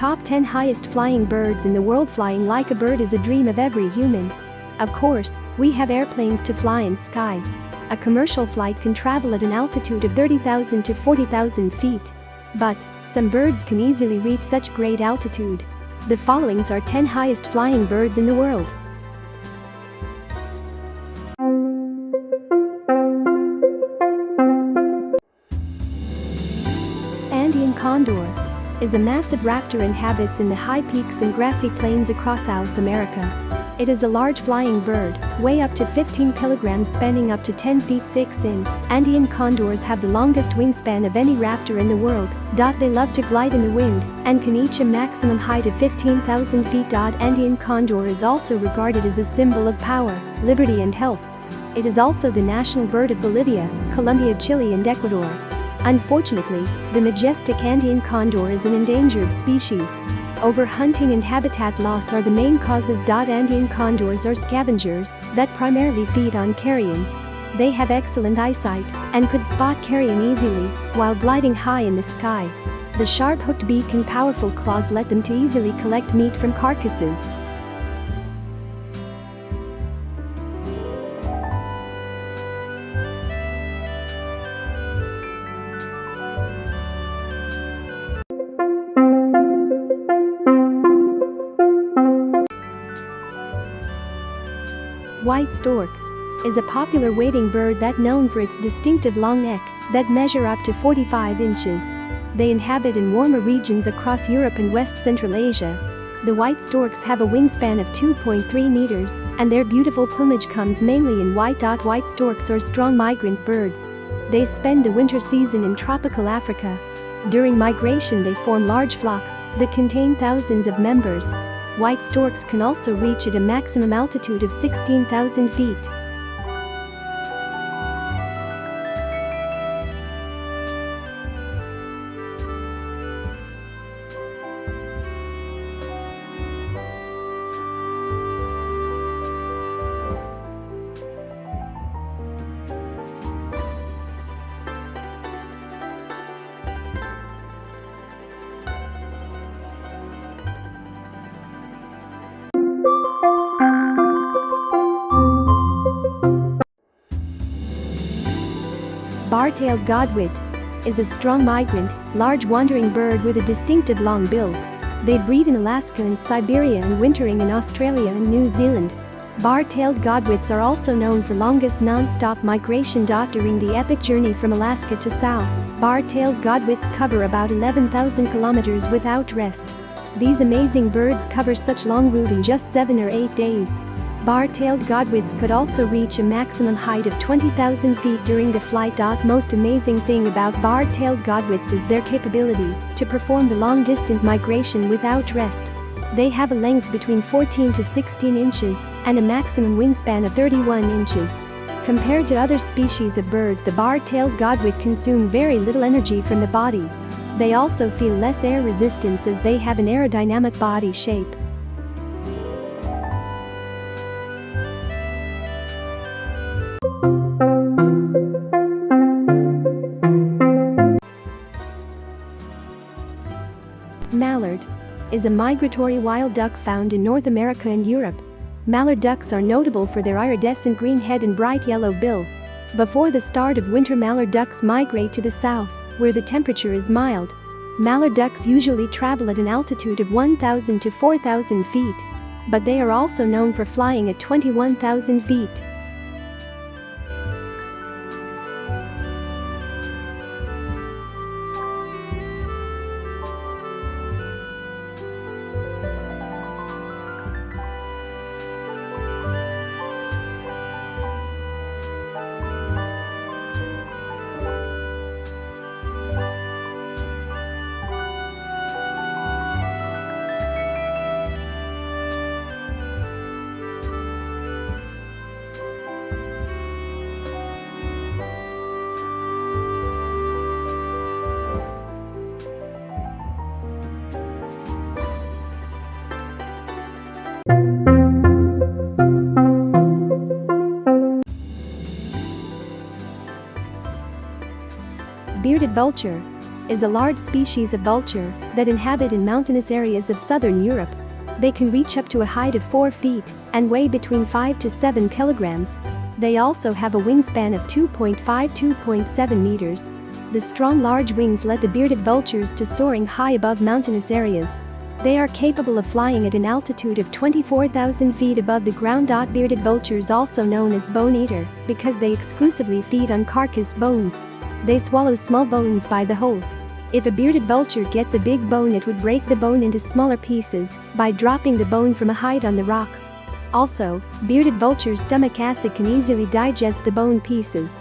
Top 10 highest flying birds in the world Flying like a bird is a dream of every human. Of course, we have airplanes to fly in sky. A commercial flight can travel at an altitude of 30,000 to 40,000 feet. But, some birds can easily reach such great altitude. The followings are 10 highest flying birds in the world. Andean condor is a massive raptor inhabits in the high peaks and grassy plains across South America. It is a large flying bird, weigh up to 15 kilograms spanning up to 10 feet 6 in. Andean condors have the longest wingspan of any raptor in the world. They love to glide in the wind and can reach a maximum height of 15,000 feet. Andean condor is also regarded as a symbol of power, liberty and health. It is also the national bird of Bolivia, Colombia, Chile and Ecuador. Unfortunately, the majestic Andean condor is an endangered species. Overhunting and habitat loss are the main causes. Andean condors are scavengers that primarily feed on carrion. They have excellent eyesight and could spot carrion easily while gliding high in the sky. The sharp hooked beak and powerful claws let them to easily collect meat from carcasses. White stork is a popular wading bird that known for its distinctive long neck that measure up to 45 inches. They inhabit in warmer regions across Europe and West Central Asia. The white storks have a wingspan of 2.3 meters, and their beautiful plumage comes mainly in white. White storks are strong migrant birds. They spend the winter season in tropical Africa. During migration they form large flocks that contain thousands of members, White storks can also reach at a maximum altitude of 16,000 feet. Bar-tailed godwit is a strong migrant, large wandering bird with a distinctive long bill. They breed in Alaska and Siberia and wintering in Australia and New Zealand. Bar-tailed godwits are also known for longest non-stop migration. During the epic journey from Alaska to south, bar-tailed godwits cover about 11,000 kilometers without rest. These amazing birds cover such long route in just 7 or 8 days. Bar-tailed godwits could also reach a maximum height of 20,000 feet during the flight. Most amazing thing about bar-tailed godwits is their capability to perform the long-distance migration without rest. They have a length between 14 to 16 inches and a maximum wingspan of 31 inches. Compared to other species of birds the bar-tailed godwit consume very little energy from the body. They also feel less air resistance as they have an aerodynamic body shape. Is a migratory wild duck found in North America and Europe. Mallard ducks are notable for their iridescent green head and bright yellow bill. Before the start of winter mallard ducks migrate to the south, where the temperature is mild. Mallard ducks usually travel at an altitude of 1,000 to 4,000 feet. But they are also known for flying at 21,000 feet. Bearded vulture is a large species of vulture that inhabit in mountainous areas of southern Europe. They can reach up to a height of 4 feet and weigh between 5 to 7 kilograms. They also have a wingspan of 2.5-2.7 meters. The strong large wings let the bearded vultures to soaring high above mountainous areas. They are capable of flying at an altitude of 24,000 feet above the ground. Bearded vultures also known as bone eater because they exclusively feed on carcass bones. They swallow small bones by the whole. If a bearded vulture gets a big bone it would break the bone into smaller pieces by dropping the bone from a height on the rocks. Also, bearded vulture's stomach acid can easily digest the bone pieces.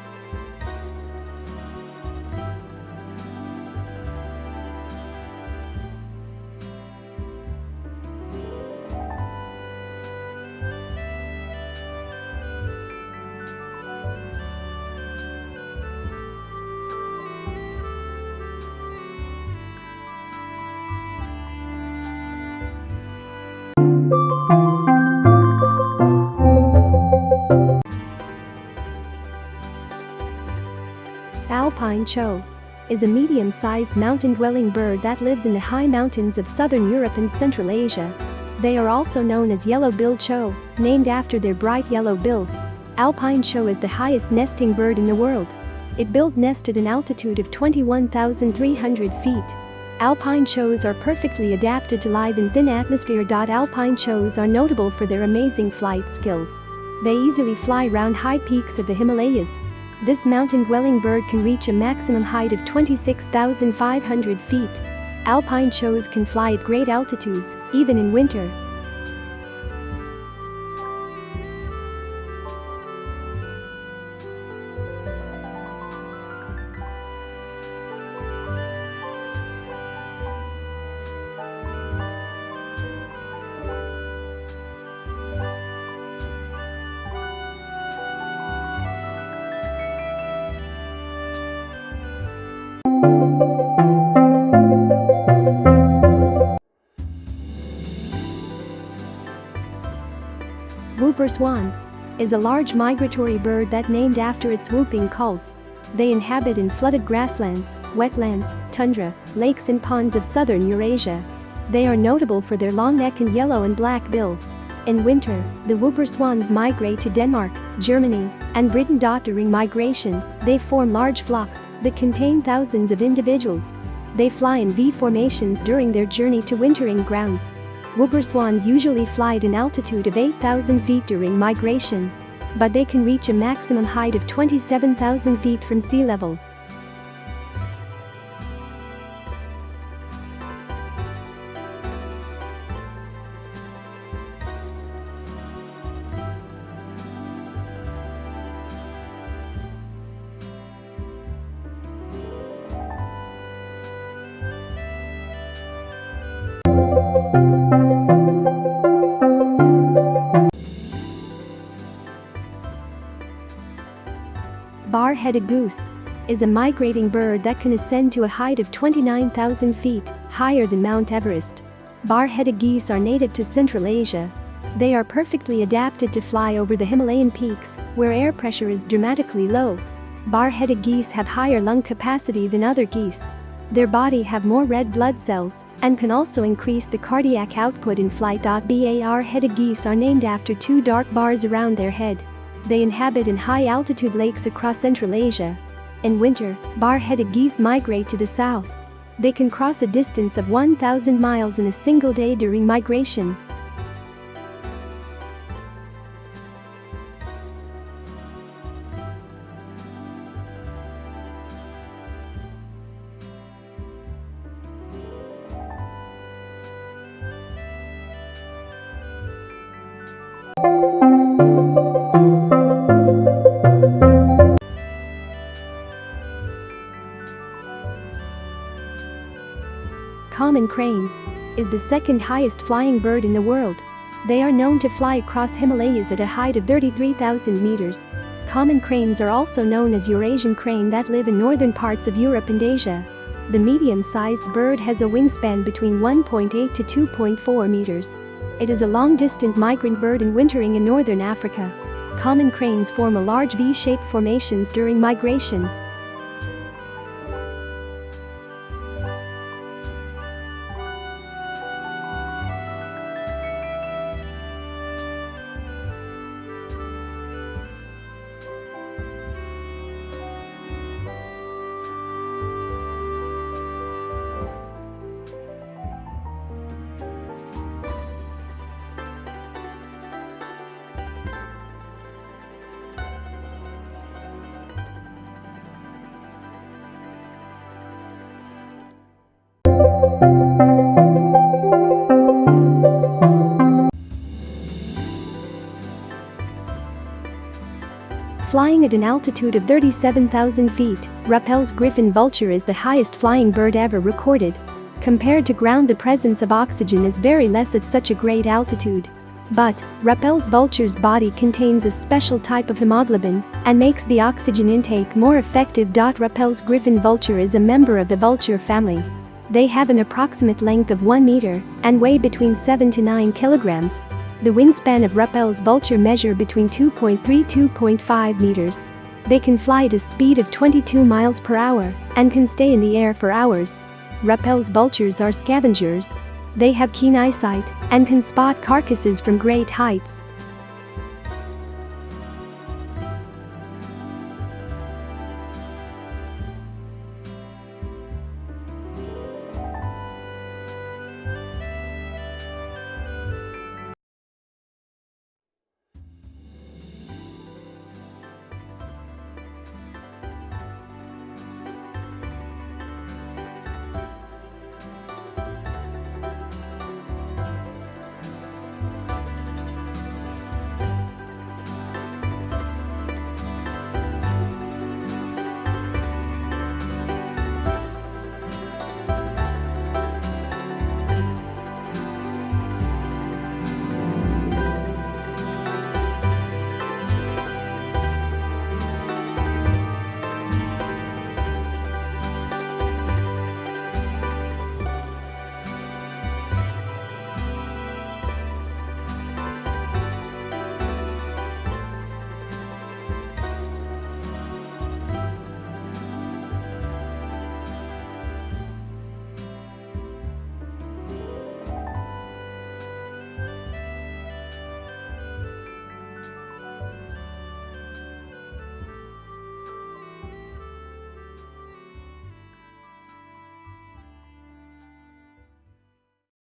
Alpine chough is a medium-sized mountain-dwelling bird that lives in the high mountains of southern Europe and Central Asia. They are also known as yellow-billed chough, named after their bright yellow bill. Alpine chough is the highest nesting bird in the world. It built nest at an altitude of 21,300 feet. Alpine choughs are perfectly adapted to live in thin atmosphere. Alpine choughs are notable for their amazing flight skills. They easily fly round high peaks of the Himalayas, this mountain-dwelling bird can reach a maximum height of 26,500 feet. Alpine choughs can fly at great altitudes, even in winter. Whooper swan is a large migratory bird that named after its whooping calls. They inhabit in flooded grasslands, wetlands, tundra, lakes and ponds of southern Eurasia. They are notable for their long neck and yellow and black bill. In winter, the whooper swans migrate to Denmark, Germany, and Britain. During migration, they form large flocks that contain thousands of individuals. They fly in V formations during their journey to wintering grounds. Whooper swans usually fly at an altitude of 8,000 feet during migration. But they can reach a maximum height of 27,000 feet from sea level. Bar-headed goose is a migrating bird that can ascend to a height of 29,000 feet, higher than Mount Everest. Bar-headed geese are native to Central Asia. They are perfectly adapted to fly over the Himalayan peaks, where air pressure is dramatically low. Bar-headed geese have higher lung capacity than other geese. Their body have more red blood cells and can also increase the cardiac output in flight. Bar-headed geese are named after two dark bars around their head. They inhabit in high-altitude lakes across Central Asia. In winter, bar-headed geese migrate to the south. They can cross a distance of 1,000 miles in a single day during migration. Common crane is the second highest flying bird in the world. They are known to fly across Himalayas at a height of 33,000 meters. Common cranes are also known as Eurasian crane that live in northern parts of Europe and Asia. The medium-sized bird has a wingspan between 1.8 to 2.4 meters. It is a long-distant migrant bird and wintering in northern Africa. Common cranes form a large V-shaped formations during migration, Flying at an altitude of 37,000 feet, Rüppell's griffon vulture is the highest flying bird ever recorded. Compared to ground the presence of oxygen is very less at such a great altitude. But, Rüppell's vulture's body contains a special type of hemoglobin and makes the oxygen intake more effective. Rüppell's griffon vulture is a member of the vulture family. They have an approximate length of 1 meter and weigh between 7 to 9 kilograms, the wingspan of Rüppell's vulture measure between 2.3-2.5 meters. They can fly at a speed of 22 miles per hour and can stay in the air for hours. Rüppell's vultures are scavengers. They have keen eyesight and can spot carcasses from great heights.